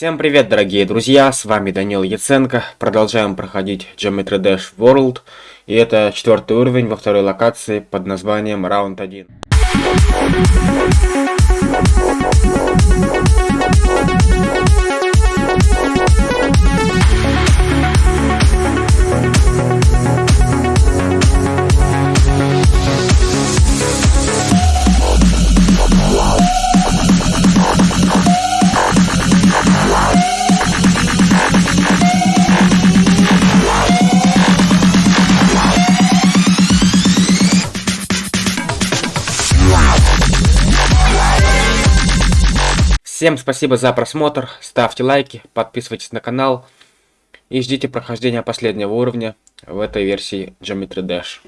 Всем привет, дорогие друзья, с вами Данил Яценко. Продолжаем проходить Geometry Dash World. И это четвертый уровень во второй локации под названием Раунд 1. Всем спасибо за просмотр, ставьте лайки, подписывайтесь на канал и ждите прохождения последнего уровня в этой версии Geometry Dash.